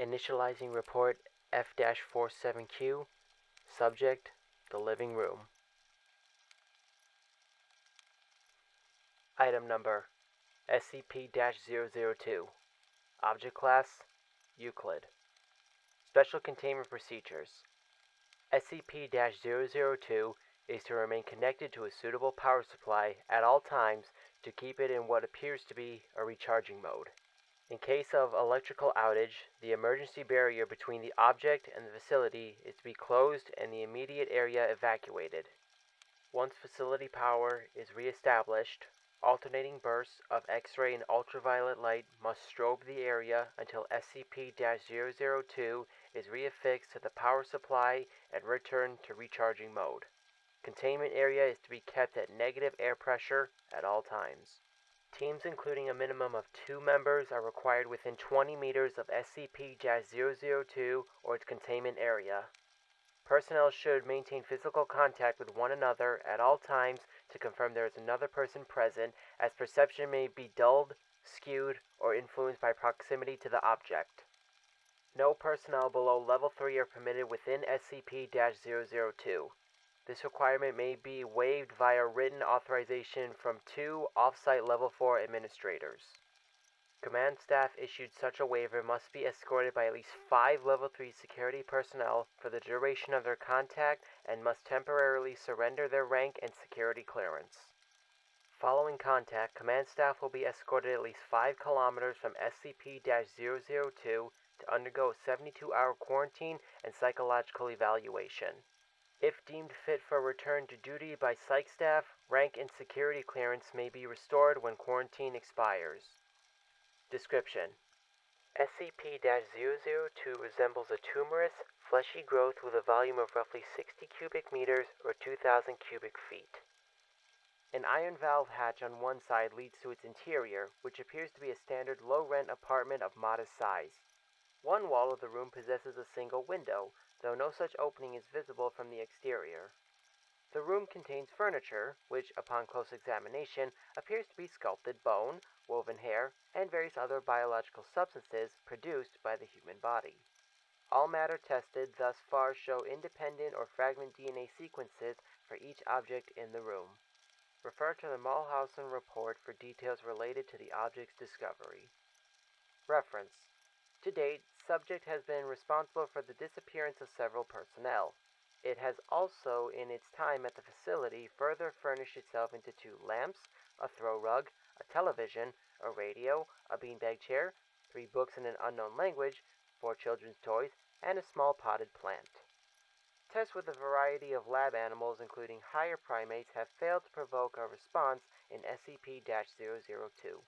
Initializing report F-47Q. Subject, the living room. Item number SCP-002. Object class Euclid. Special containment procedures. SCP-002 is to remain connected to a suitable power supply at all times to keep it in what appears to be a recharging mode. In case of electrical outage, the emergency barrier between the object and the facility is to be closed and the immediate area evacuated. Once facility power is re-established, alternating bursts of X-ray and ultraviolet light must strobe the area until SCP-002 is reaffixed to the power supply and returned to recharging mode. Containment area is to be kept at negative air pressure at all times. Teams including a minimum of two members are required within 20 meters of SCP-002 or its containment area. Personnel should maintain physical contact with one another at all times to confirm there is another person present, as perception may be dulled, skewed, or influenced by proximity to the object. No personnel below level 3 are permitted within SCP-002. This requirement may be waived via written authorization from two off-site level 4 administrators. Command staff issued such a waiver must be escorted by at least five level 3 security personnel for the duration of their contact and must temporarily surrender their rank and security clearance. Following contact, command staff will be escorted at least 5 kilometers from SCP-002 to undergo a 72-hour quarantine and psychological evaluation. If deemed fit for return to duty by psych staff, rank and security clearance may be restored when quarantine expires. Description SCP-002 resembles a tumorous, fleshy growth with a volume of roughly 60 cubic meters or 2,000 cubic feet. An iron valve hatch on one side leads to its interior, which appears to be a standard low-rent apartment of modest size. One wall of the room possesses a single window, though no such opening is visible from the exterior. The room contains furniture, which, upon close examination, appears to be sculpted bone, woven hair, and various other biological substances produced by the human body. All matter tested thus far show independent or fragment DNA sequences for each object in the room. Refer to the Mulhausen report for details related to the object's discovery. Reference. To date, subject has been responsible for the disappearance of several personnel. It has also, in its time at the facility, further furnished itself into two lamps, a throw rug, a television, a radio, a beanbag chair, three books in an unknown language, four children's toys, and a small potted plant. Tests with a variety of lab animals, including higher primates, have failed to provoke a response in SCP-002.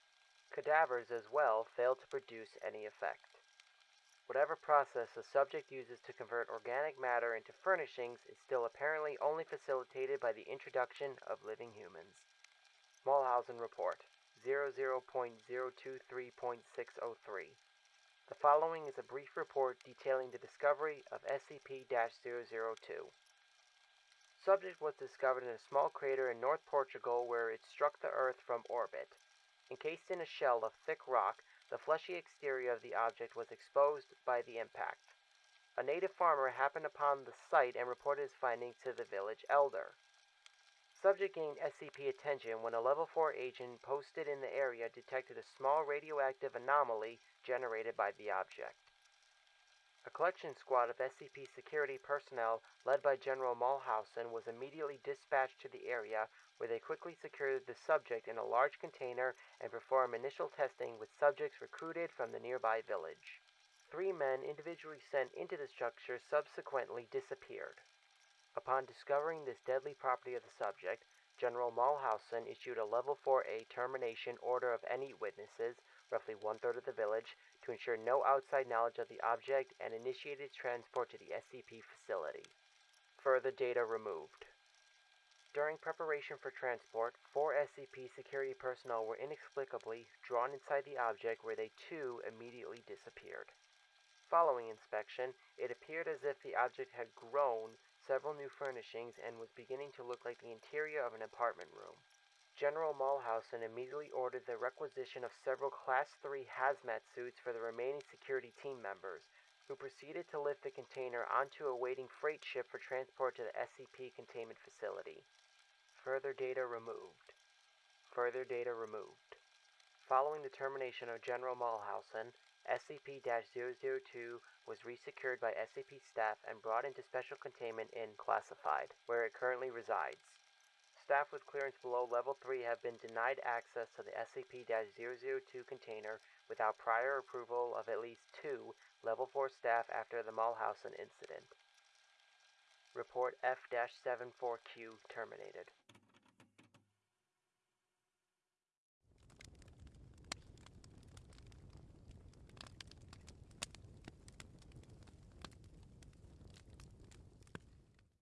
Cadavers as well failed to produce any effect. Whatever process the subject uses to convert organic matter into furnishings is still apparently only facilitated by the introduction of living humans. Mulhausen Report 00.023.603 The following is a brief report detailing the discovery of SCP-002. Subject was discovered in a small crater in North Portugal where it struck the Earth from orbit. Encased in a shell of thick rock, the fleshy exterior of the object was exposed by the impact. A native farmer happened upon the site and reported his findings to the village elder. Subject gained SCP attention when a Level 4 agent posted in the area detected a small radioactive anomaly generated by the object. A collection squad of SCP security personnel led by General Mulhausen was immediately dispatched to the area where they quickly secured the subject in a large container and performed initial testing with subjects recruited from the nearby village. Three men individually sent into the structure subsequently disappeared. Upon discovering this deadly property of the subject, General Mulhausen issued a Level 4A termination order of any witnesses, roughly one-third of the village, to ensure no outside knowledge of the object and initiated transport to the SCP facility. Further data removed. During preparation for transport, four SCP security personnel were inexplicably drawn inside the object where they too immediately disappeared. Following inspection, it appeared as if the object had grown several new furnishings and was beginning to look like the interior of an apartment room. General Mulhausen immediately ordered the requisition of several Class 3 hazmat suits for the remaining security team members, who proceeded to lift the container onto a waiting freight ship for transport to the SCP containment facility. Further data removed. Further data removed. Following the termination of General Mulhausen, SCP-002 was resecured by SCP staff and brought into special containment in Classified, where it currently resides. Staff with clearance below Level 3 have been denied access to the SCP-002 container without prior approval of at least two Level 4 staff after the Mulhausen incident. Report F-74Q terminated.